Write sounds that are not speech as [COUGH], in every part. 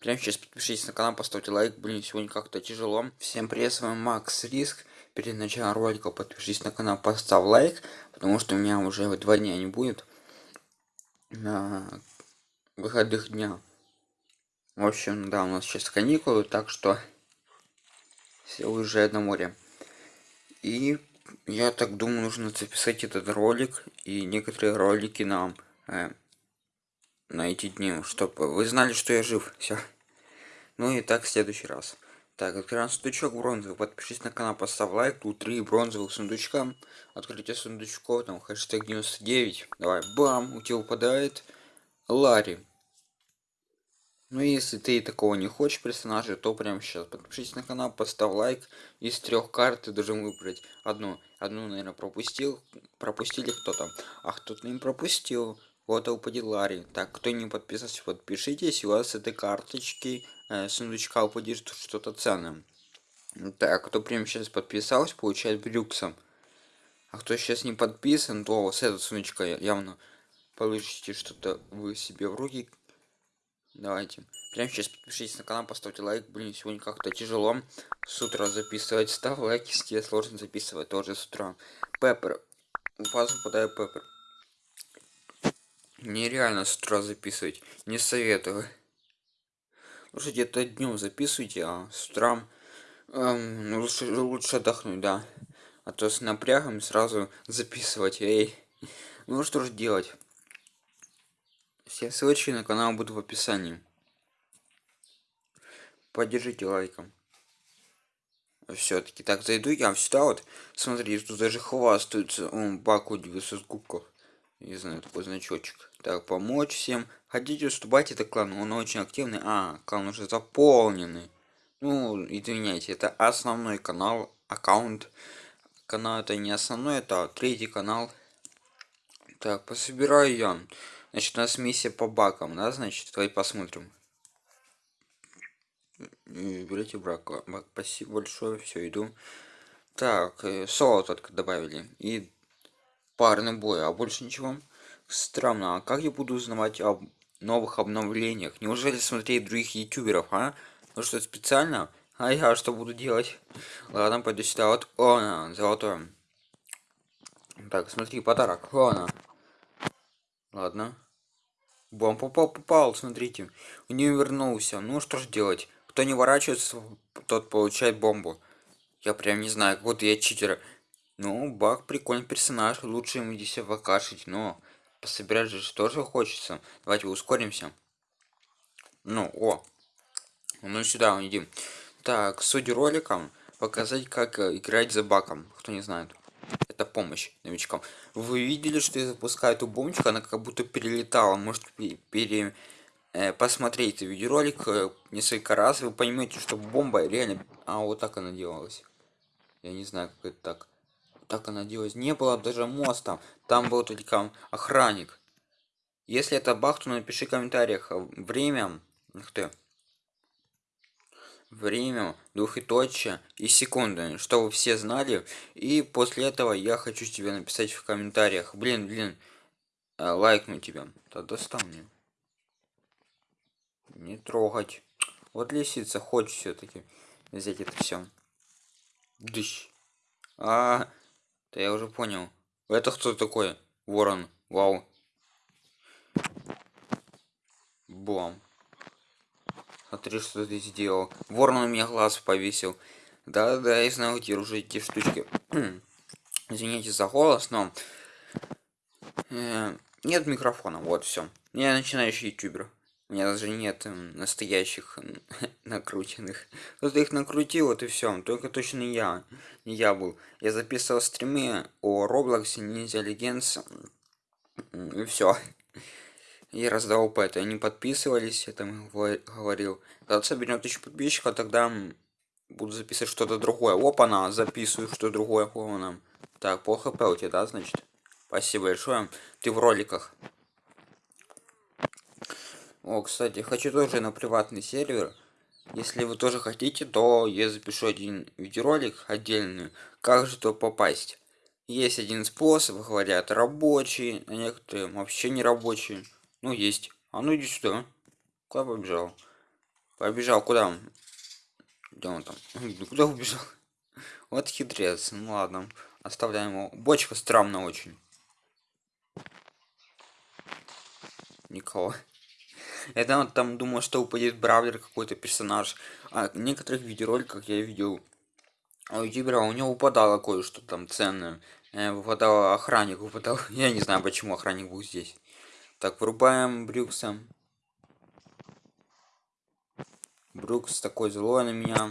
Прямо сейчас подпишитесь на канал, поставьте лайк. Блин, сегодня как-то тяжело. Всем привет, с вами Макс Риск. Перед началом ролика подпишись на канал, поставь лайк, потому что у меня уже два дня не будет на выходных дня. В общем, да, у нас сейчас каникулы, так что все уезжают на море. И я так думаю, нужно записать этот ролик и некоторые ролики нам э, на эти дни, чтобы вы знали, что я жив. Все. Ну и так в следующий раз. Так, открываем сундучок бронзовый. Подпишись на канал, поставь лайк. Тут три бронзовых сундучка. Открытие сундучков, там хэштег 99. Давай, бам, у тебя выпадает Ларри. Ну если ты такого не хочешь персонажа, то прямо сейчас подпишись на канал, поставь лайк. Из трех карт ты должен выбрать одну. Одну, наверное, пропустил. Пропустили кто-то. А кто-то не пропустил. Вот упадет Ларри. Так, кто не подписался, подпишитесь. У вас с этой карточки э, сундучка упадет что-то ценное. Так, кто прямо сейчас подписался, получает брюксом. А кто сейчас не подписан, то с этого сундучка явно получите что-то вы себе в руки. Давайте. Прямо сейчас подпишитесь на канал, поставьте лайк. Блин, сегодня как-то тяжело с утра записывать. Ставь лайк, если сложно записывать тоже с утра. Пеппер. У вас выпадает Пеппер нереально с утра записывать. Не советую. Лучше где-то днем записывайте а с утра эм, лучше лучше отдохнуть да. А то с напрягом сразу записывать эй. Ну что же делать? Все ссылочки на канал будут в описании. Поддержите лайком. Все-таки так зайду я сюда вот. Смотри тут даже хвастаются он баку 900 кубков не знаю такой значочек так помочь всем. Хотите уступать это клан он очень активный. А клан уже заполненный. Ну извиняйте это основной канал аккаунт. Канал это не основной это третий канал. Так пособираю я. Значит у нас миссия по бакам да значит давай посмотрим. Берите брак бак спасибо большое все иду. Так э, соло только добавили. И парный бой а больше ничего странно а как я буду узнавать об новых обновлениях? Неужели смотреть других ютуберов а? Ну что специально? А я что буду делать? Ладно пойду сюда. Вот о золотое так смотри подарок. Ладно ладно. Бом попал попал смотрите. У нее вернулся. Ну что ж делать? Кто не ворачивается тот получает бомбу. Я прям не знаю как будто я читер. Ну, Бак прикольный персонаж, лучше ему здесь вакашить, но пособирать же тоже хочется. Давайте ускоримся. Ну, о. Ну сюда идем. Так, суть ролика показать, как э, играть за баком. Кто не знает. Это помощь новичкам. Вы видели, что я запускаю эту бомбочку, она как будто перелетала. Может пере, э, видеоролик э, несколько раз, вы поймете, что бомба реально... А, вот так она делалась. Я не знаю, как это так так она делалась не было даже моста там был только охранник. Если это бах то напиши в комментариях время ух ты время двухточие и секунды чтобы все знали. И после этого я хочу тебе написать в комментариях. Блин блин э, лайкну тебя тогда стал мне. Не трогать. Вот лисица хочет все-таки взять это все дыщ. А да я уже понял. Это кто такой? Ворон. Вау. Бом. Смотри, что ты сделал. Ворон у меня глаз повесил. Да-да, я знаю, где уже эти штучки. [CLEARS THROAT] Извините за голос, но... Э, нет микрофона, вот все. Я начинающий ютубер. У меня даже нет настоящих [LAUGHS] накрученных. Кто-то их накрутил, вот и все. Только точно я. Не я был. Я записывал стримы о Роблоксе, Ninja Legends. И все. И раздавал по это. Они подписывались, я там говорил. Когда соберем тысячу подписчиков, тогда буду записывать что-то другое. Опа, на, записываю что-то другое. Опа, Так, по хп у тебя, да, значит? Спасибо большое. Ты в роликах. О, кстати, хочу тоже на приватный сервер. Если вы тоже хотите, то я запишу один видеоролик отдельный, как же то попасть. Есть один способ, говорят, рабочий, а некоторые вообще не рабочие. Ну, есть. А ну иди сюда. Куда побежал? Побежал куда? Где он там? [LAUGHS] Куда убежал? Вот хитрец. Ну ладно. Оставляем его. Бочка странно очень. Никого. Я там, там думал, что упадет Бравлер какой-то персонаж. А в некоторых видеороликах я видел у ютубера, у него упадало кое-что там ценное. Э, выпадал охранник, выпадал. [LAUGHS] Я не знаю, почему охранник был здесь. Так, врубаем Брюкса. Брюкс такой злой на меня.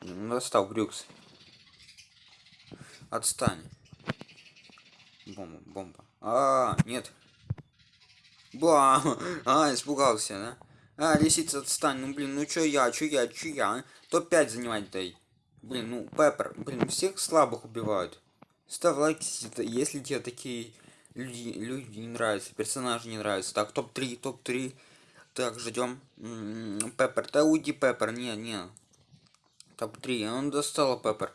Ну, достал Брюкс. Отстань. Бомба, бомба. А, -а, -а нет. Ба, [LAUGHS] а, испугался, да? А, лисица, отстань, ну блин, ну чё я, чё я, чё я? Топ-5 занимать дай. Блин, ну, Пеппер, блин, всех слабых убивают. Ставь лайк, если тебе такие люди, люди не нравятся, персонажи не нравятся. Так, топ-3, топ-3. Так, ждем. М-м, Пеппер, да уйди, Пеппер, не, не. Топ-3, он достал Пеппер.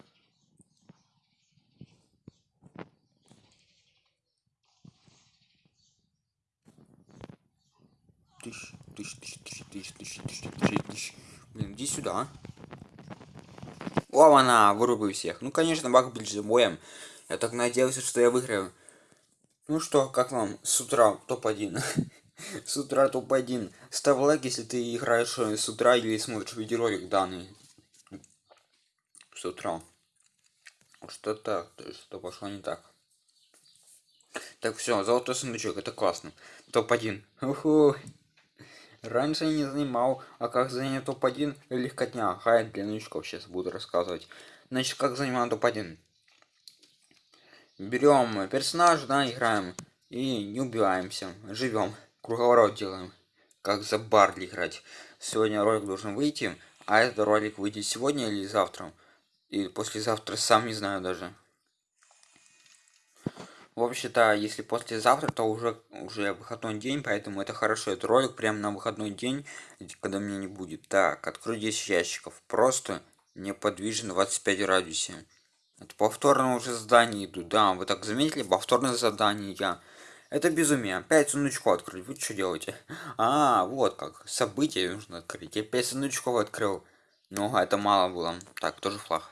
Тысяч, тысяч, тысяч, тысяч, тысяч, тысяч, тысяч, тысяч, тысяч. Блин, иди сюда. О, она, вырубай всех. Ну, конечно, баг ближе боем. Я так надеялся, что я выиграю. Ну что, как вам с утра топ-1? [LAUGHS] с утра топ-1. Ставь лайк, если ты играешь э, с утра или смотришь видеоролик данный. С утра. Что так? Что пошло не так? Так, все, золотой сундучок, это классно. Топ-1. Уху. Раньше я не занимал, а как занять топ-1 легкотня. Хай для новичков сейчас буду рассказывать. Значит, как занимаем топ-1. Берем персонажа, да, играем. И не убиваемся. Живем. Круговорот делаем. Как за Барли играть. Сегодня ролик должен выйти. А этот ролик выйдет сегодня или завтра. И послезавтра сам не знаю даже. Вообще-то, если послезавтра, то уже, уже выходной день, поэтому это хорошо. Это ролик прямо на выходной день, когда меня не будет. Так, открой 10 ящиков. Просто неподвижно 25 радиусе. Это повторно уже задание идут. Да, вы так заметили? Повторное задание я. Это безумие. Опять сундучков открыть. Вы что делаете? [LAUGHS] А, вот как. Событие нужно открыть. Я 5 сундучков открыл. Но это мало было. Так, тоже флаг.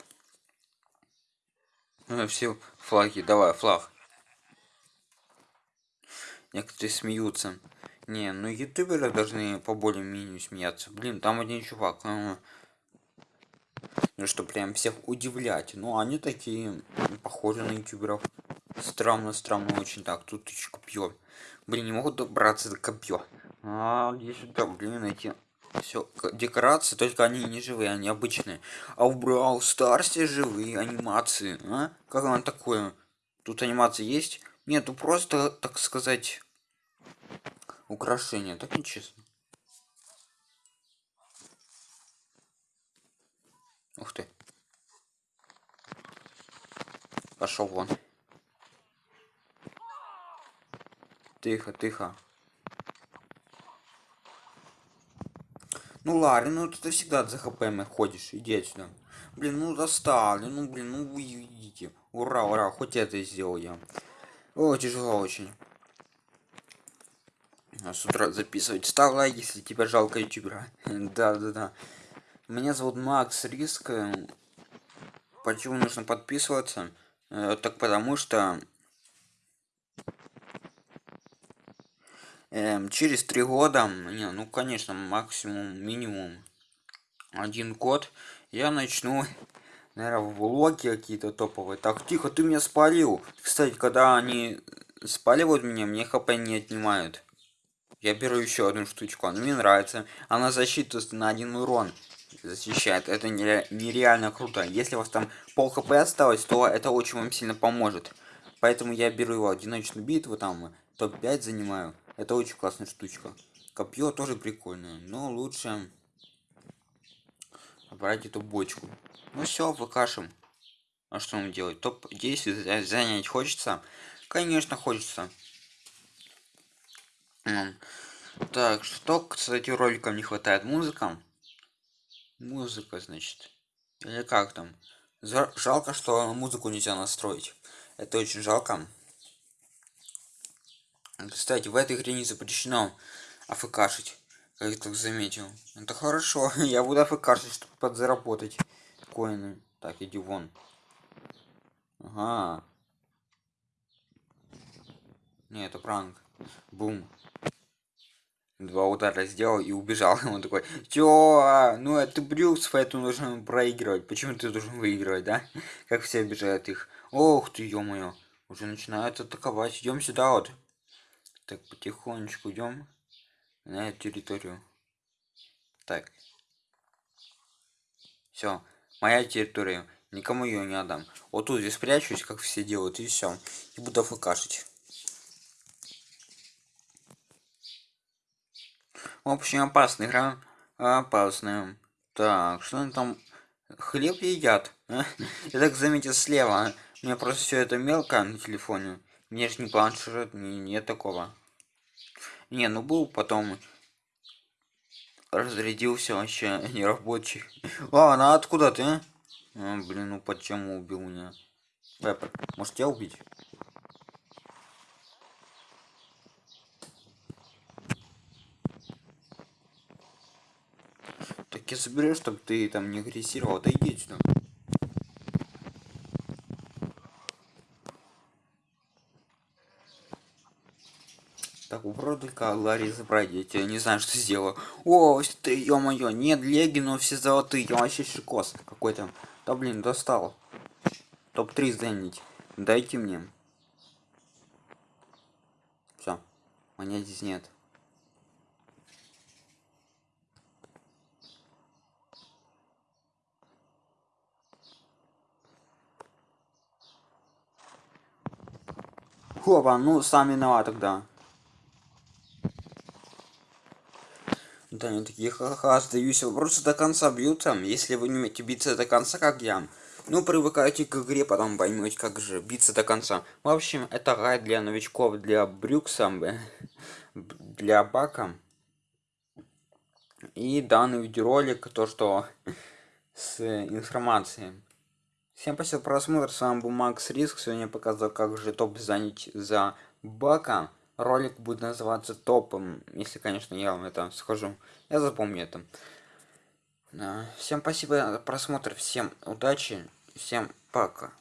Ну, все флаги. Давай, флаг. Некоторые смеются. Не, ну ютуберы должны по более-менее смеяться. Блин, там один чувак. А, ну что, прям всех удивлять. Ну, они такие, похожи на ютуберов. Странно, странно очень. Так, тут еще копье. Блин, не могут добраться до копье. А, где сюда, блин, найти. Все, декорации, только они не живые, они обычные. А в Брау Старсе живые анимации, а? Как оно такое? Тут анимация есть? Нету просто, так сказать, украшения. Так нечестно. Ух ты. Пошел вон. Тихо, тихо. Ну Ларри, ну ты всегда за хп ходишь. Иди отсюда. Блин, ну достали. Ну блин, ну вы идите. Ура, ура, хоть это сделал я. О, тяжело очень. С утра записывать. Ставь лайк, если тебя жалко ютубера. [LAUGHS] да, да, да. Меня зовут Макс Риск. Почему нужно подписываться? Э, так потому что э, через три года, не, ну конечно, максимум, минимум один год, я начну наверное, влоги какие-то топовые. Так, тихо, ты меня спалил. Кстати, когда они спаливают меня, мне хп не отнимают. Я беру еще одну штучку, она мне нравится. Она защиту на один урон защищает. Это нереально круто. Если у вас там пол хп осталось, то это очень вам сильно поможет. Поэтому я беру его одиночную битву, там топ-5 занимаю. Это очень классная штучка. Копье тоже прикольное, но лучше брать эту бочку. Ну все, выкашем. А что нам делать? Топ-10 занять хочется? Конечно, хочется. Так, что, кстати, роликам не хватает? Музыка? Музыка, значит. Или как там? Жалко, что музыку нельзя настроить. Это очень жалко. Кстати, в этой игре не запрещено афкашить. Как я так заметил. Это хорошо. [LAUGHS] я буду афкашить, чтобы подзаработать коины. Так, иди вон. Ага. Не, это пранк. Бум. Два удара сделал и убежал. [LAUGHS] Он такой, чё? Ну это Брюкс, поэтому нужно проигрывать. Почему ты должен выигрывать, да? Как все обижают их. Ох ты, ё-моё. Уже начинают атаковать. Идем сюда вот. Так, потихонечку идем на территорию. Так. Все. Моя территория. Никому ее не отдам. Вот тут здесь спрячусь, как все делают, и все. И буду фкашить. В общем, опасная игра. Опасная. Так, что они там? Хлеб едят? [LAUGHS] Я так заметил слева. У меня просто все это мелко на телефоне. Мне же не планшет, не, нет такого. Не, ну был потом разрядился вообще [LAUGHS] нерабочий. А, она откуда ты? А? а, блин, ну почему убил меня? Вепер, может тебя убить? Так я соберу, чтобы ты там не агрессировал. Да иди сюда. Так, только Ларри забрать, я тебе не знаю, что сделаю. О, ты, ё-моё, нет леги, но все золотые, я вообще шикос какой-то. Да блин, достал. Топ-3 занять. Дайте мне. Все, монет здесь нет. Хопа, ну сам виноват тогда. Они такие, ха-ха, сдаюсь, вы просто до конца бьются, если вы не умеете биться до конца, как я. Ну, привыкайте к игре, потом поймете, как же биться до конца. В общем, это гайд для новичков, для Брюкса, для Бака. И данный видеоролик, то, что с информацией. Всем спасибо за просмотр, с вами был Макс Риск. Сегодня я показал, как же топ занять за бака. Ролик будет называться топом, если, конечно, я вам это скажу. Я запомню это. Всем спасибо за просмотр, всем удачи, всем пока.